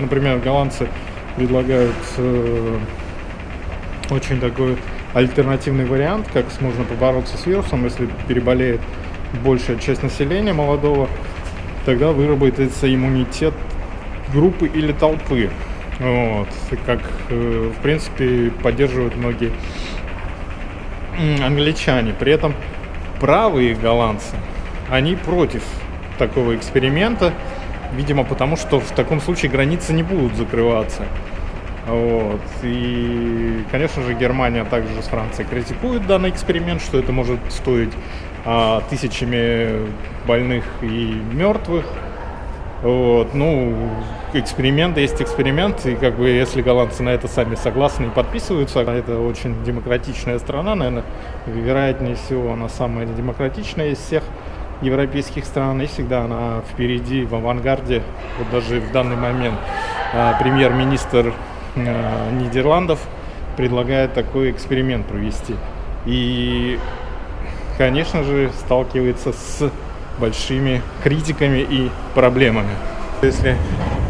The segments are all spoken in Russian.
например, голландцы предлагают э, очень такой альтернативный вариант, как можно побороться с вирусом, если переболеет большая часть населения молодого, тогда выработается иммунитет группы или толпы. Вот, как, э, в принципе, поддерживают многие англичане. При этом правые голландцы, они против такого эксперимента, видимо, потому что в таком случае границы не будут закрываться. Вот. И, конечно же, Германия также с Францией критикует данный эксперимент, что это может стоить а, тысячами больных и мертвых. Вот. Ну, эксперимент есть эксперимент, и как бы если голландцы на это сами согласны и подписываются, это очень демократичная страна, наверное, вероятнее всего она самая демократичная из всех европейских стран, и всегда она впереди, в авангарде, вот даже в данный момент а, премьер-министр а, Нидерландов предлагает такой эксперимент провести. И, конечно же, сталкивается с большими критиками и проблемами. Если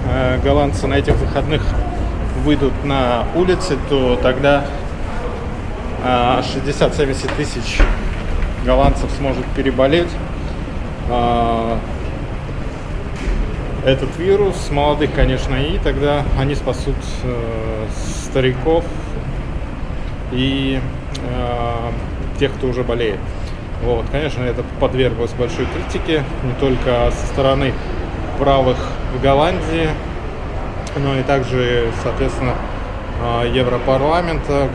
э, голландцы на этих выходных выйдут на улицы, то тогда э, 60-70 тысяч голландцев сможет переболеть этот вирус, молодых, конечно, и тогда они спасут э, стариков и э, тех, кто уже болеет. Вот, конечно, это подверглось большой критике, не только со стороны правых в Голландии, но и также, соответственно, Европарламента,